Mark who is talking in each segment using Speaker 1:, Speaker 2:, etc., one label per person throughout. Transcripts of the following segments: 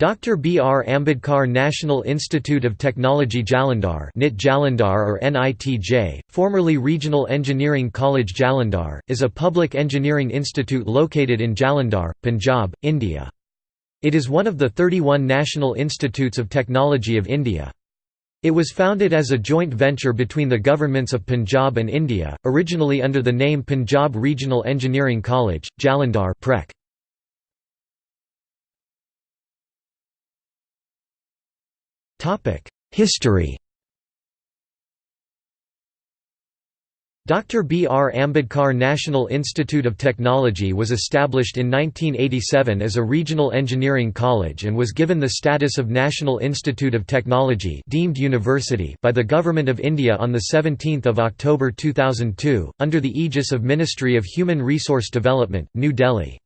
Speaker 1: Dr. B. R. Ambedkar National Institute of Technology Jalandhar NIT Jalandhar or NITJ, formerly Regional Engineering College Jalandhar, is a public engineering institute located in Jalandhar, Punjab, India. It is one of the 31 National Institutes of Technology of India. It was founded as a joint venture between the governments of Punjab and India, originally under the name Punjab Regional Engineering College, Jalandhar Prek. History Dr. B. R. Ambedkar National Institute of Technology was established in 1987 as a regional engineering college and was given the status of National Institute of Technology deemed university by the Government of India on 17 October 2002, under the aegis of Ministry of Human Resource Development, New Delhi.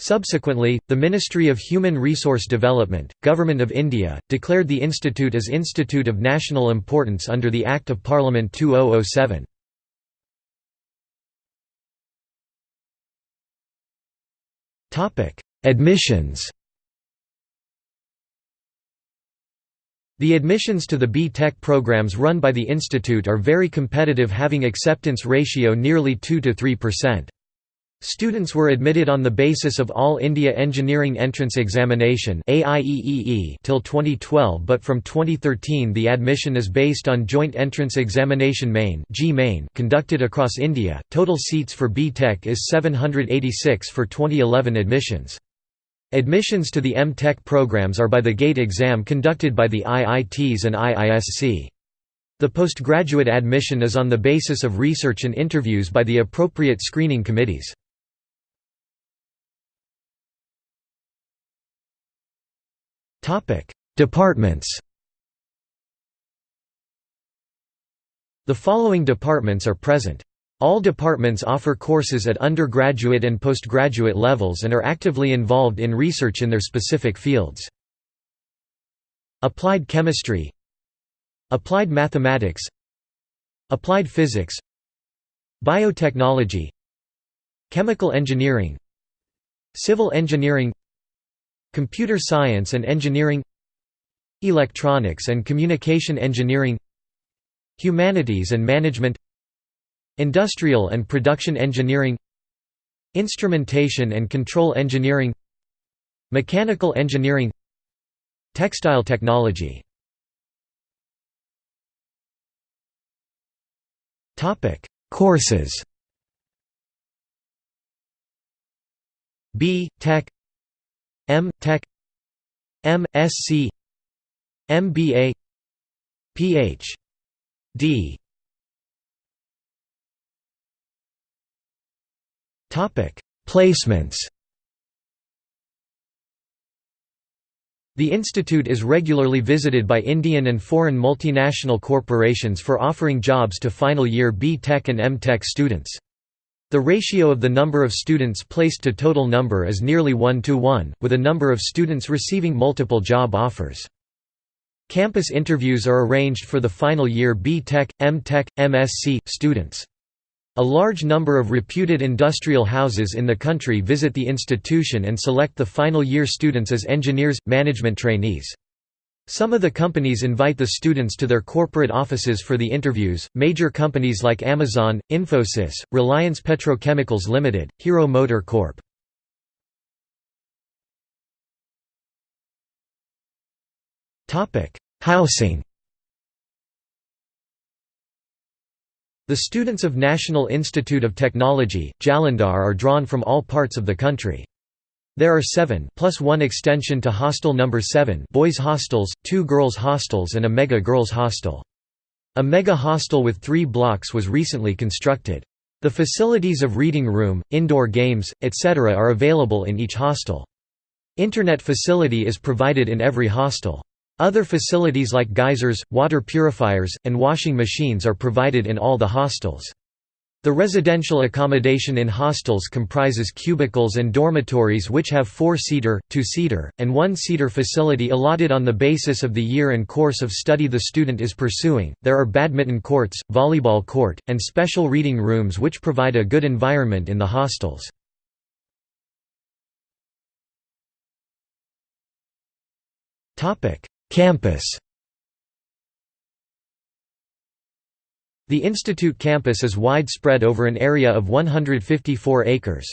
Speaker 1: Subsequently, the Ministry of Human Resource Development, Government of India, declared the institute as Institute of National Importance under the Act of Parliament 2007. Admissions The admissions to the B.Tech programs run by the institute are very competitive having acceptance ratio nearly 2 to 3%. Students were admitted on the basis of All India Engineering Entrance Examination till 2012 but from 2013 the admission is based on Joint Entrance Examination Main conducted across India. Total seats for B.Tech is 786 for 2011 admissions. Admissions to the M.Tech programs are by the GATE exam conducted by the IITs and IISc. The postgraduate admission is on the basis of research and interviews by the appropriate screening committees. Departments The following departments are present. All departments offer courses at undergraduate and postgraduate levels and are actively involved in research in their specific fields. Applied Chemistry Applied Mathematics Applied Physics Biotechnology Chemical Engineering Civil Engineering Computer Science and Engineering Electronics and Communication Engineering Humanities and Management Industrial and Production Engineering Instrumentation and Control Engineering Mechanical Engineering Textile Technology Topic: Courses B. Tech M. Tech M. Sc MBA Ph.D. Topic: Placements. The institute is regularly visited by Indian and foreign multinational corporations for offering jobs to final year B. Tech and M. Tech students. The ratio of the number of students placed to total number is nearly 1 to 1, with a number of students receiving multiple job offers. Campus interviews are arranged for the final year B.Tech, M.Tech, MSc, students. A large number of reputed industrial houses in the country visit the institution and select the final year students as engineers, management trainees. Some of the companies invite the students to their corporate offices for the interviews. Major companies like Amazon, Infosys, Reliance Petrochemicals Limited, Hero MotoCorp. Topic: Housing. The students of National Institute of Technology, Jalandhar are drawn from all parts of the country. There are seven plus one extension to Hostel Number 7 boys hostels, two girls hostels and a mega girls hostel. A mega hostel with three blocks was recently constructed. The facilities of reading room, indoor games, etc. are available in each hostel. Internet facility is provided in every hostel. Other facilities like geysers, water purifiers, and washing machines are provided in all the hostels. The residential accommodation in hostels comprises cubicles and dormitories which have four-seater, two-seater, and one-seater facility allotted on the basis of the year and course of study the student is pursuing. There are badminton courts, volleyball court, and special reading rooms which provide a good environment in the hostels. Topic: Campus The institute campus is widespread over an area of 154 acres.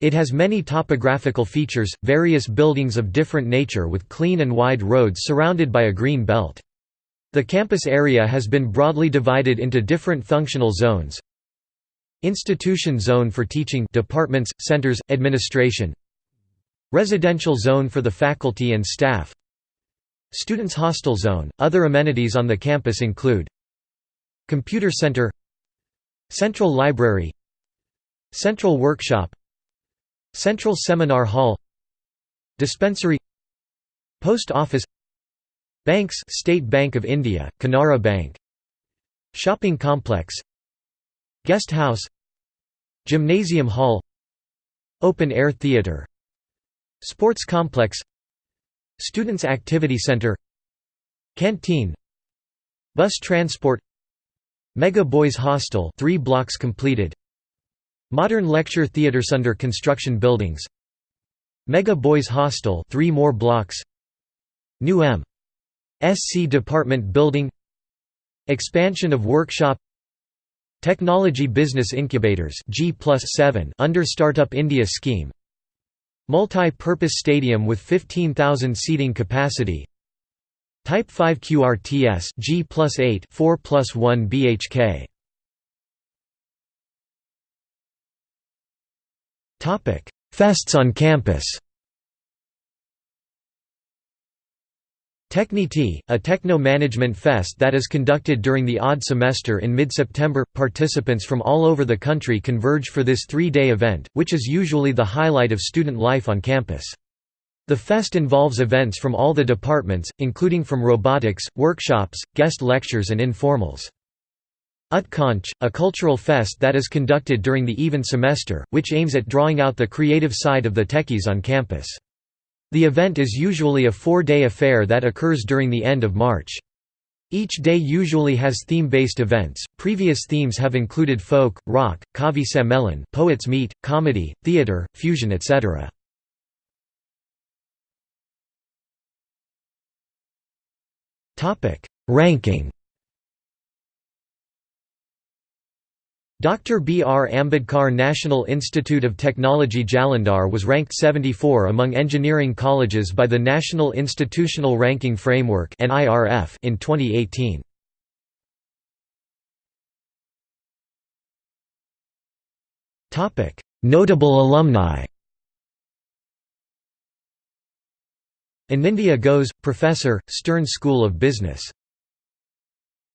Speaker 1: It has many topographical features, various buildings of different nature with clean and wide roads surrounded by a green belt. The campus area has been broadly divided into different functional zones. Institution zone for teaching departments, centers, administration Residential zone for the faculty and staff Students' hostel zone. Other amenities on the campus include Computer Center Central Library Central Workshop Central Seminar Hall Dispensary Post Office Banks State Bank of India, Canara Bank Shopping Complex Guest House Gymnasium Hall Open Air Theatre Sports Complex Students' Activity Center Canteen Bus Transport Mega Boys Hostel 3 blocks completed. Modern Lecture Theatres under construction buildings. Mega Boys Hostel 3 more blocks. New M. SC Department Building. Expansion of Workshop. Technology Business Incubators G under Startup India scheme. Multi-purpose stadium with 15,000 seating capacity Type 5 QRTS G plus 8 4 plus 1 BHK. Topic: Fests on campus. Techniti, a techno-management fest that is conducted during the odd semester in mid-September. Participants from all over the country converge for this three-day event, which is usually the highlight of student life on campus. The fest involves events from all the departments, including from robotics, workshops, guest lectures and informals. Utkansh, a cultural fest that is conducted during the even semester, which aims at drawing out the creative side of the techies on campus. The event is usually a four-day affair that occurs during the end of March. Each day usually has theme-based events. Previous themes have included folk, rock, kavi sammelan, poets meet, comedy, theater, fusion etc. Ranking Dr. B. R. Ambedkar National Institute of Technology Jalandhar was ranked 74 among engineering colleges by the National Institutional Ranking Framework in 2018. Notable alumni Anindya Ghose, Professor, Stern School of Business